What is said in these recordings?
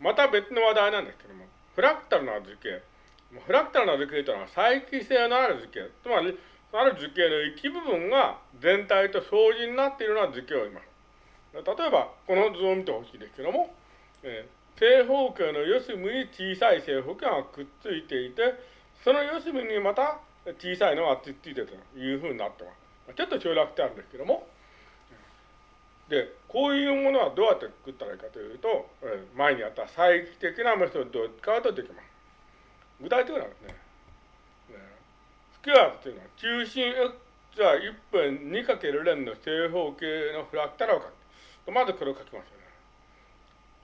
また別の話題なんですけども、フラクタルな図形。フラクタルな図形というのは再帰性のある図形。つまり、ある図形の一部分が全体と相似になっているような図形を言います。例えば、この図を見てほしいですけども、えー、正方形の四隅に小さい正方形がくっついていて、その四隅にまた小さいのがつっついているというふうになってます。ちょっと省略してあるんですけども、で、こういうものはどうやって作ったらいいかというと、えー、前にあった再帰的なメソッドを使うとできます。具体的なんですね。スクワートというのは中心 x は1分 2× 連の正方形のフラクタルを書く。まずこれを書きますよね。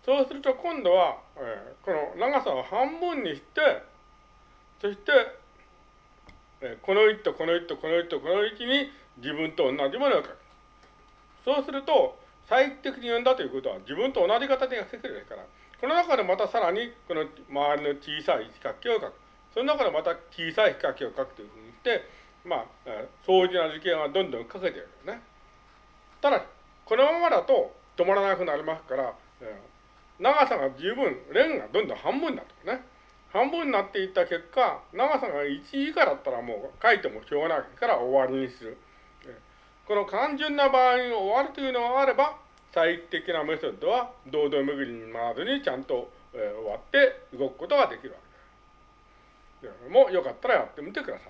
そうすると今度は、えー、この長さを半分にして、そして、えー、この1とこの1とこの1とこの1に自分と同じものを書く。そうすると、再帰的に読んだということは自分と同じ形が書けるですから、この中でまたさらにこの周りの小さい四角形を書く。その中でまた小さい四角形を書くというふうにして、まあ、相似な図形がどんどん書けているよね。ただ、このままだと止まらなくなりますから、長さが十分、レンがどんどん半分になってね。半分になっていった結果、長さが1以下だったらもう書いてもしょうがないから終わりにする。この単純な場合に終わるというのがあれば、最適なメソッドは堂々巡りに回らずにちゃんと、えー、終わって動くことができるわけです。もよかったらやってみてくださ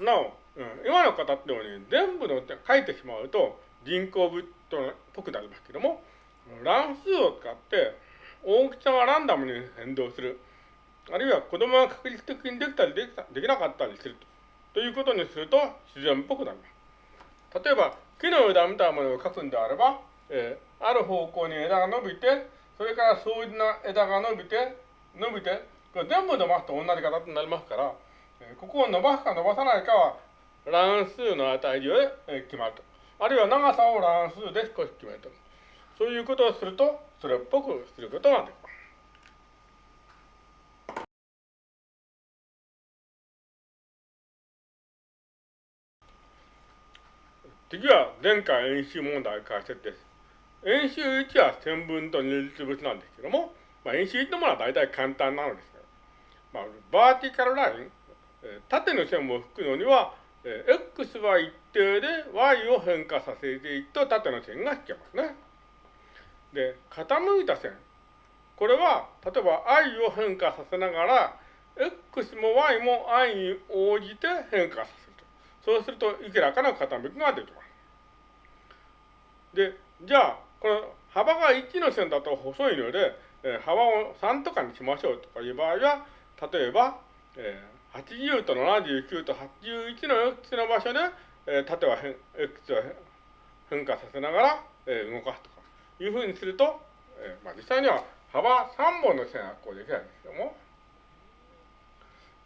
い。なお、うん、今の形のように全部の書いてしまうと人工物っぽくなりますけども、乱数を使って大きさがランダムに変動する。あるいは子供が確率的にできたりできたできなかったりすると。いうことにすると自然っぽくなります。例えば、木の枝みたいなものを描くんであれば、えー、ある方向に枝が伸びて、それから相似な枝が伸びて、伸びて、これ全部伸ばすと同じ形になりますから、えー、ここを伸ばすか伸ばさないかは乱数の値で、決まると。あるいは長さを乱数で少し決めると。そういうことをすると、それっぽくすることができます。次は前回演習問題解説です。演習1は線分と二律物なんですけども、まあ、演習1のものは大体簡単なのですまあ、バーティカルライン、縦の線を引くのには、x は一定で y を変化させていくと縦の線が引けますね。で、傾いた線。これは、例えば i を変化させながら、x も y も i に応じて変化させると。そうすると、いくらかの傾きができます。で、じゃあ、この幅が1の線だと細いので、えー、幅を3とかにしましょうとかいう場合は、例えば、えー、80と79と81の x の場所で、えー、縦は x を変化させながら、えー、動かすとかいうふうにすると、えーまあ、実際には幅3本の線がこうできないんですけども、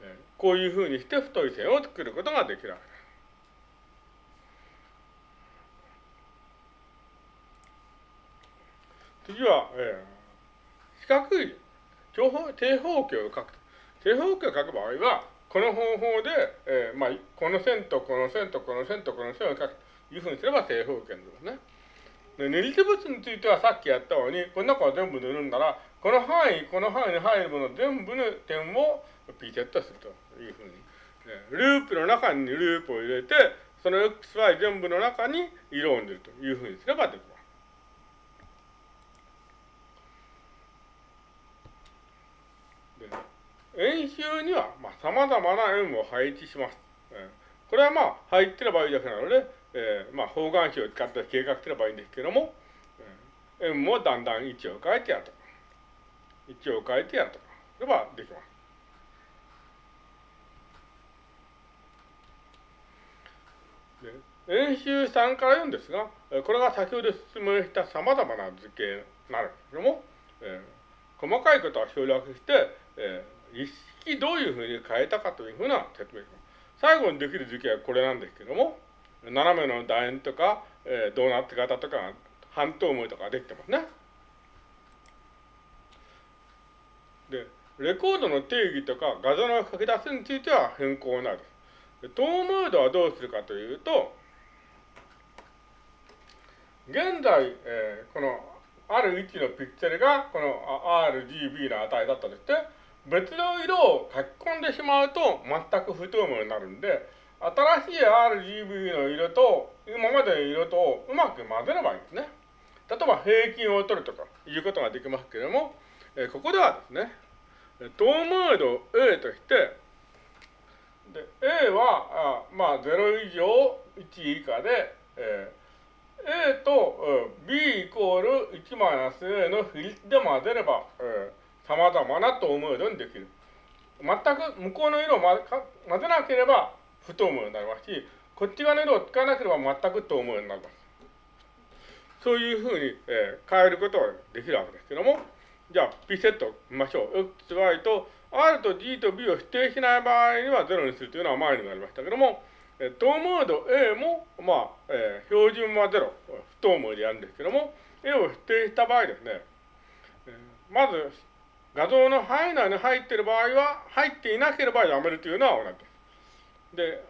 えー、こういうふうにして太い線を作ることができるわけです。次は、えー、四角い長方正方形を書く。正方形を書く場合は、この方法で、えーまあ、この線とこの線とこの線とこの線を書くというふうにすれば正方形ですね。で、練り手物についてはさっきやったように、この中を全部塗るんなら、この範囲、この範囲に入るもの全部の点をピーセットするというふうに。ループの中にループを入れて、その XY 全部の中に色を塗るというふうにすればできます。演習には、まあ、様々な円を配置します。これはまあ、入ってればいいだけなので、えー、まあ、方眼紙を使って計画すればいいんですけども、えー、円もだんだん位置を変えてやると、位置を変えてやるとか、すればできます。演習3から4ですが、これが先ほど説明した様々な図形になるんですけども、えー、細かいことは省略して、えー一式どういうふうに変えたかというふうな説明します最後にできる図形はこれなんですけども、斜めの楕円とか、えー、ドーナツ型とか、半透明とかできてますね。で、レコードの定義とか画像の書き出しについては変更なる。透明度はどうするかというと、現在、えー、このある位置のピクセルがこの RGB の値だったとして、別の色を書き込んでしまうと全く不透明になるんで、新しい RGB の色と今までの色とうまく混ぜればいいんですね。例えば平均を取るとかいうことができますけれども、えここではですね、透明度 A として、で A はあまあ0以上1以下で、えー、A と、え B イコール1マイナス A の比率で混ぜれば、えー、様々な透明度にできる。全く向こうの色を混ぜなければ不透明になりますし、こっち側の色を使わなければ全く透明になります。そういうふうに、えー、変えることができるわけですけども、じゃあ、P セット見ましょう。X、Y と R と G と B を否定しない場合には0にするというのは前になりましたけども、え透明度 A も、まあ、えー、標準は0、不透明でやるんですけども、A を否定した場合ですね、えー、まず、画像の範囲内に入っている場合は、入っていなければやめるというのは同じです。で、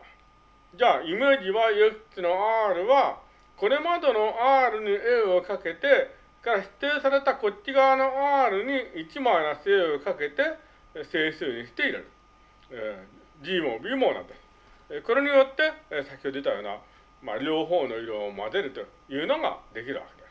じゃあ、イメージ YX の R は、これまでの R に A をかけて、から指定されたこっち側の R に1マイナス A をかけて整数にして入れる。えー、G も B もなんです。えこれによって、え先ほど言ったような、まあ、両方の色を混ぜるというのができるわけです。